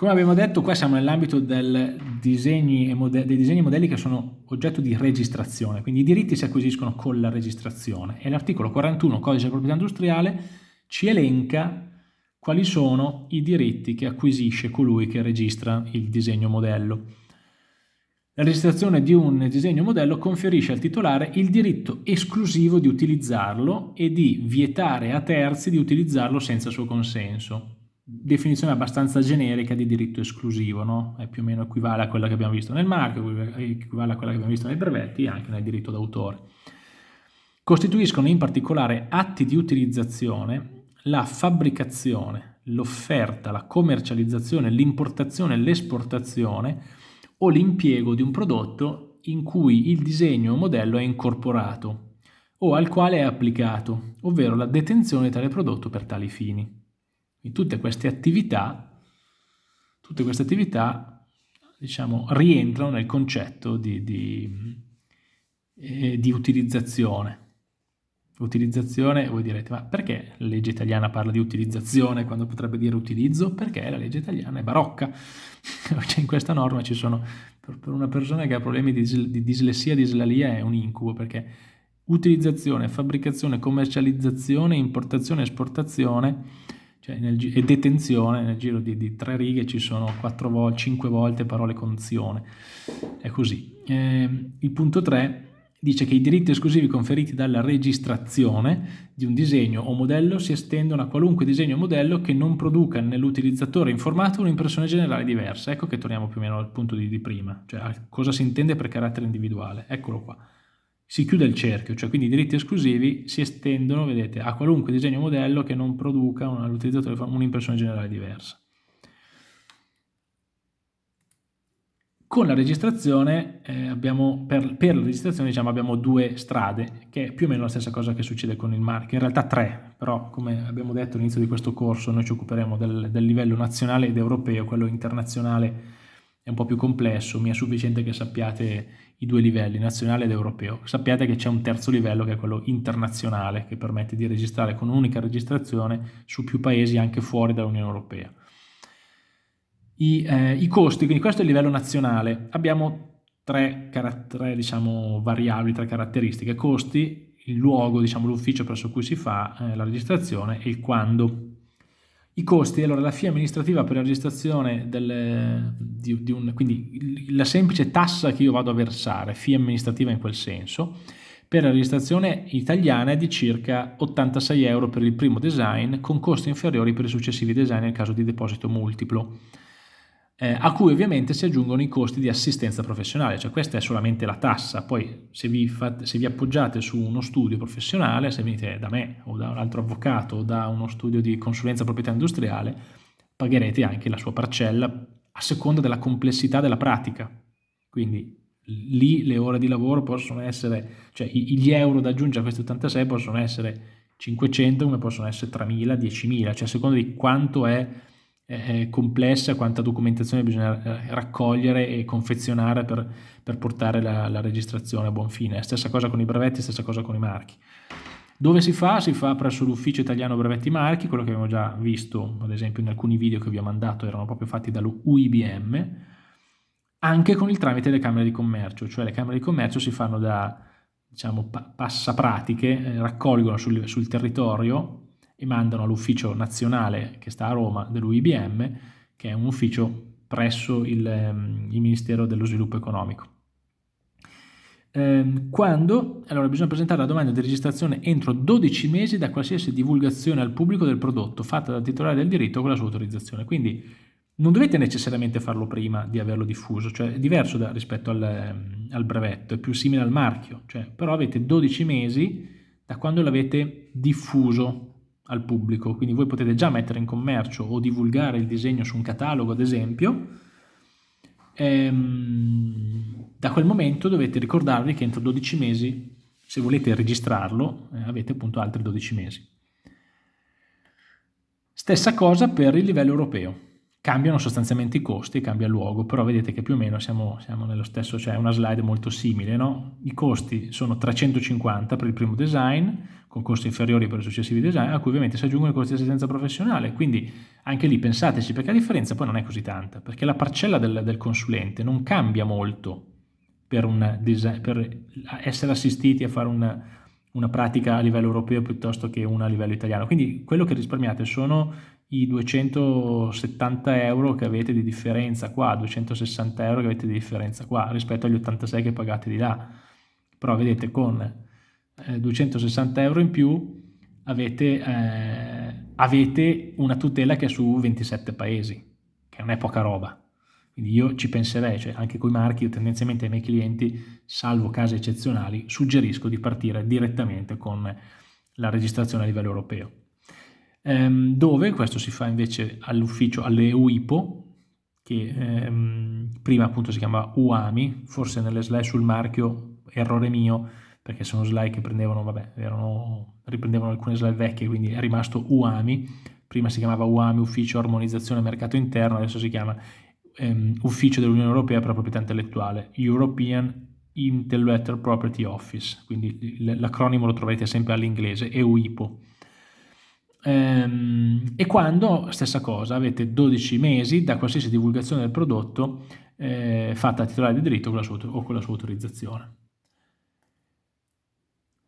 Come abbiamo detto, qua siamo nell'ambito dei disegni e modelli che sono oggetto di registrazione, quindi i diritti si acquisiscono con la registrazione e l'articolo 41 Codice di proprietà industriale ci elenca quali sono i diritti che acquisisce colui che registra il disegno modello. La registrazione di un disegno modello conferisce al titolare il diritto esclusivo di utilizzarlo e di vietare a terzi di utilizzarlo senza suo consenso definizione abbastanza generica di diritto esclusivo, no? È più o meno equivale a quella che abbiamo visto nel marchio, equivale a quella che abbiamo visto nei brevetti e anche nel diritto d'autore. Costituiscono in particolare atti di utilizzazione la fabbricazione, l'offerta, la commercializzazione, l'importazione, l'esportazione o l'impiego di un prodotto in cui il disegno o modello è incorporato o al quale è applicato, ovvero la detenzione di tale prodotto per tali fini. In tutte queste attività, tutte queste attività diciamo, rientrano nel concetto di, di, eh, di utilizzazione. Utilizzazione, voi direte, ma perché la legge italiana parla di utilizzazione quando potrebbe dire utilizzo? Perché la legge italiana è barocca. cioè in questa norma ci sono, per, una persona che ha problemi di, di dislessia, dislalia è un incubo, perché utilizzazione, fabbricazione, commercializzazione, importazione, esportazione cioè nel, e detenzione, nel giro di, di, tre righe ci sono volte, cinque volte parole conzione, è così. Eh, il punto 3 dice che i diritti esclusivi conferiti dalla registrazione di un disegno o modello si estendono a qualunque disegno o modello che non produca nell'utilizzatore informato un'impressione generale diversa. Ecco che torniamo più o meno al punto di, di prima, cioè cosa si intende per carattere individuale. Eccolo qua si chiude il cerchio, cioè quindi i diritti esclusivi si estendono, vedete, a qualunque disegno modello che non produca all'utilizzatore un'impressione generale diversa. Con la registrazione eh, abbiamo, per, per, la registrazione diciamo, abbiamo due strade, che è più o meno la stessa cosa che succede con il marchio, in realtà tre, però come abbiamo detto all'inizio di questo corso noi ci occuperemo del, del livello nazionale ed europeo, quello internazionale è un po' più complesso, mi è sufficiente che sappiate i due livelli, nazionale ed europeo. Sappiate che c'è un terzo livello che è quello internazionale, che permette di registrare con un'unica registrazione su più paesi anche fuori dall'Unione Europea. I, eh, I, costi, quindi questo è il livello nazionale, abbiamo tre, tre diciamo, variabili, tre caratteristiche, costi, il luogo, diciamo, l'ufficio presso cui si fa eh, la registrazione e il quando. I costi, allora la FIA amministrativa per la registrazione del, di, di un, quindi la semplice tassa che io vado a versare, FIA amministrativa in quel senso, per la registrazione italiana è di circa 86 euro per il primo design, con costi inferiori per i successivi design nel caso di deposito multiplo eh, a cui ovviamente si aggiungono i costi di assistenza professionale, cioè questa è solamente la tassa, poi se vi, fate, se vi appoggiate su uno studio professionale, se venite da me o da un altro avvocato o da uno studio di consulenza proprietà industriale, pagherete anche la sua parcella a seconda della complessità della pratica, quindi lì le ore di lavoro possono essere, cioè gli euro da aggiungere a questi 86 possono essere 500 come possono essere 3.000, 10.000, cioè a seconda di quanto è complessa, quanta documentazione bisogna eh, raccogliere e confezionare per, per portare la, la, registrazione a buon fine. Stessa cosa con i brevetti, stessa cosa con i marchi. Dove si fa? Si fa presso l'ufficio italiano brevetti marchi, quello che abbiamo già visto, ad esempio in alcuni video che vi ho mandato erano proprio fatti dall'UIBM, anche con il tramite delle camere di commercio, cioè le camere di commercio si fanno da diciamo, passapratiche, eh, raccolgono sul, sul territorio e mandano all'ufficio nazionale che sta a Roma dell'UIBM, che è un ufficio presso il, ehm, il Ministero dello Sviluppo Economico. Eh, quando? Allora bisogna presentare la domanda di registrazione entro 12 mesi da qualsiasi divulgazione al pubblico del prodotto fatta dal titolare del diritto con la sua autorizzazione. Quindi non dovete necessariamente farlo prima di averlo diffuso, cioè è diverso da, rispetto al, ehm, al, brevetto, è più simile al marchio, cioè, però avete 12 mesi da quando l'avete diffuso al pubblico, quindi voi potete già mettere in commercio o divulgare il disegno su un catalogo ad esempio, ehm, da quel momento dovete ricordarvi che entro 12 mesi, se volete registrarlo, eh, avete appunto altri 12 mesi. Stessa cosa per il livello europeo. Cambiano sostanzialmente i costi, cambia luogo, però vedete che più o meno siamo, siamo nello stesso, cioè una slide molto simile. No? I costi sono 350 per il primo design, con costi inferiori per i successivi design, a cui ovviamente si aggiungono i costi di assistenza professionale. Quindi anche lì pensateci, perché la differenza poi non è così tanta, perché la parcella del, del consulente non cambia molto per, design, per, essere assistiti a fare una, una pratica a livello europeo piuttosto che una a livello italiano. Quindi quello che risparmiate sono i 270 euro che avete di differenza qua, 260 euro che avete di differenza qua rispetto agli 86 che pagate di là. Però vedete con eh, 260 euro in più avete, eh, avete una tutela che è su 27 paesi, che non è poca roba. Quindi io ci penserei, cioè anche con i marchi, io tendenzialmente ai miei clienti, salvo casi eccezionali, suggerisco di partire direttamente con la registrazione a livello europeo. Ehm, dove questo si fa invece all'ufficio, alle che ehm, prima appunto si chiamava UAMI, forse nelle slide sul marchio, errore mio, perché sono slide che prendevano, vabbè, erano, riprendevano alcune slide vecchie, quindi è rimasto UAMI, prima si chiamava UAMI, Ufficio Armonizzazione Mercato Interno, adesso si chiama ehm, Ufficio dell'Unione Europea per la Proprietà Intellettuale, European Intellectual Property Office, quindi l'acronimo lo troverete sempre all'inglese, EUIPO. Ehm, e quando, stessa cosa, avete 12 mesi da qualsiasi divulgazione del prodotto eh, fatta a titolare di diritto con la sua, o con la sua autorizzazione.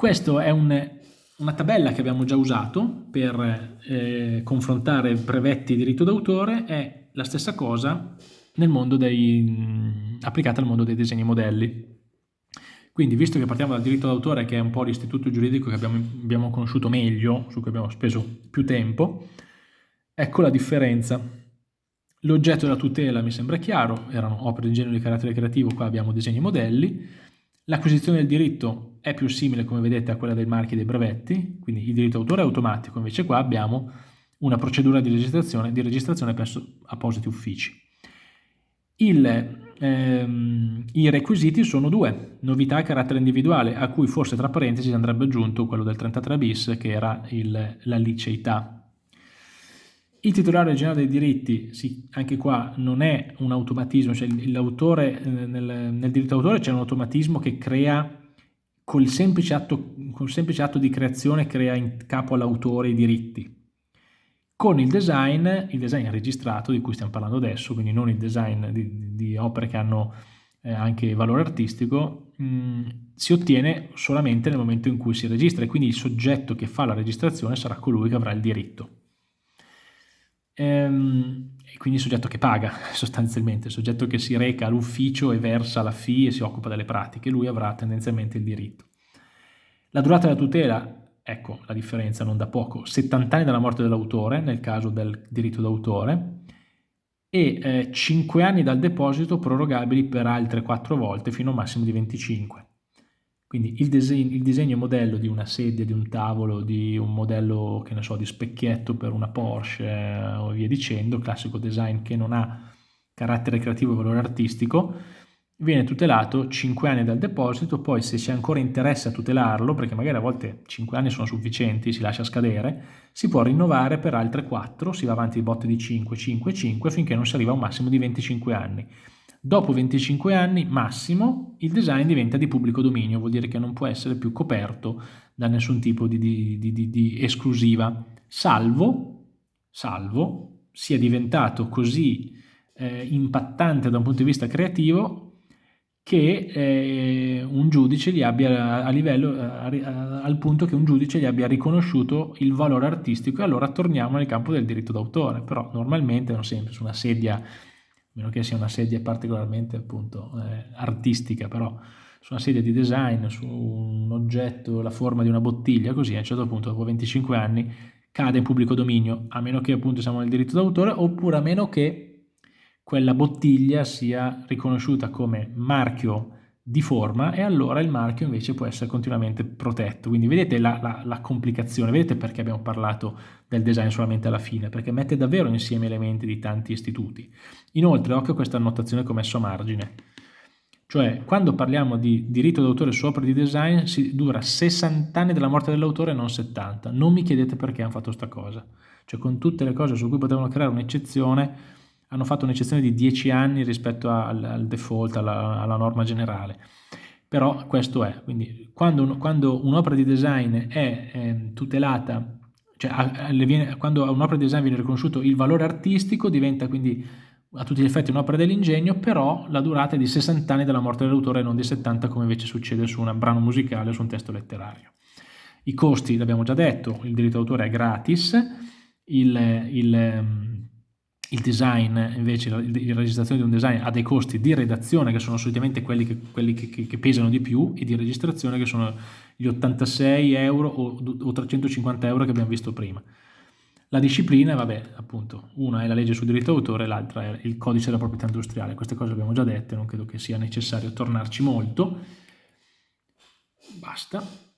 Questa è un, una tabella che abbiamo già usato per eh, confrontare brevetti e diritto d'autore, è la stessa cosa dei, applicata al mondo dei disegni modelli. Quindi, visto che partiamo dal diritto d'autore, che è un po' l'istituto giuridico che abbiamo, abbiamo conosciuto meglio, su cui abbiamo speso più tempo, ecco la differenza. L'oggetto della tutela mi sembra chiaro, erano opere di genere di carattere creativo, qua abbiamo disegni modelli. L'acquisizione del diritto è più simile, come vedete, a quella dei marchi e dei brevetti, quindi il diritto d'autore è automatico, invece qua abbiamo una procedura di registrazione, di registrazione presso appositi uffici. Il ehm, i requisiti sono due, novità a carattere individuale, a cui forse tra parentesi andrebbe aggiunto quello del 33 bis che era il, la liceità. Il titolare originale dei diritti, sì, anche qua non è un automatismo, cioè l'autore, eh, nel, nel diritto d'autore c'è un automatismo che crea col semplice, atto, col semplice atto di creazione crea in capo all'autore i diritti. Con il design, il design registrato di cui stiamo parlando adesso, quindi non il design di, di opere che hanno eh, anche valore artistico, mh, mm, si ottiene solamente nel momento in cui si registra e quindi il soggetto che fa la registrazione sarà colui che avrà il diritto. Ehm, e quindi il soggetto che paga sostanzialmente, il soggetto che si reca all'ufficio e versa la fee e si occupa delle pratiche, lui avrà tendenzialmente il diritto. La durata della tutela ecco la differenza non da poco, 70 anni dalla morte dell'autore nel caso del diritto d'autore e eh, 5 anni dal deposito prorogabili per altre 4 volte fino a un massimo di 25. Quindi il disegno, il disegno modello di una sedia, di un tavolo, di un modello, che ne so, di specchietto per una Porsche eh, o via dicendo, classico design che non ha carattere creativo e valore artistico, viene tutelato 5 anni dal deposito, poi se c'è ancora interesse a tutelarlo, perché magari a volte 5 anni sono sufficienti, si lascia scadere, si può rinnovare per altre 4, si va avanti di botte di 5, 5, 5, finché non si arriva a un massimo di 25 anni. Dopo 25 anni massimo il design diventa di pubblico dominio, vuol dire che non può essere più coperto da nessun tipo di, di, di, di esclusiva, salvo, salvo sia diventato così eh, impattante da un punto di vista creativo che eh, un giudice gli abbia a livello, a, a, al punto che un giudice gli abbia riconosciuto il valore artistico e allora torniamo nel campo del diritto d'autore, però normalmente non sempre su una sedia, meno che sia una sedia particolarmente appunto eh, artistica, però su una sedia di design, su un oggetto, la forma di una bottiglia, così a un certo punto dopo 25 anni cade in pubblico dominio, a meno che appunto siamo nel diritto d'autore, oppure a meno che quella bottiglia sia riconosciuta come marchio di forma e allora il marchio invece può essere continuamente protetto. Quindi vedete la, la, la, complicazione, vedete perché abbiamo parlato del design solamente alla fine, perché mette davvero insieme elementi di tanti istituti. Inoltre, occhio a questa annotazione che ho messo a margine, cioè quando parliamo di diritto d'autore su opere di design si dura 60 anni dalla morte dell'autore e non 70. Non mi chiedete perché hanno fatto questa cosa, cioè con tutte le cose su cui potevano creare un'eccezione hanno fatto un'eccezione di 10 anni rispetto al, al default, alla, alla, norma generale. però questo è, quindi quando, un, un'opera di design è eh, tutelata, cioè a, a, viene, quando a un'opera di design viene riconosciuto il valore artistico, diventa quindi a tutti gli effetti un'opera dell'ingegno, però la durata è di 60 anni dalla morte dell'autore e non di 70 come invece succede su un brano musicale o su un testo letterario. I costi, l'abbiamo già detto, il diritto d'autore è gratis, il, il ehm, il design, invece, la, registrazione di un design ha dei costi di redazione che sono solitamente quelli, che, quelli che, che, che, pesano di più e di registrazione che sono gli 86 euro o, o 350 euro che abbiamo visto prima. La disciplina, vabbè, appunto, una è la legge sul diritto d'autore, l'altra è il codice della proprietà industriale. Queste cose abbiamo già dette, non credo che sia necessario tornarci molto. Basta.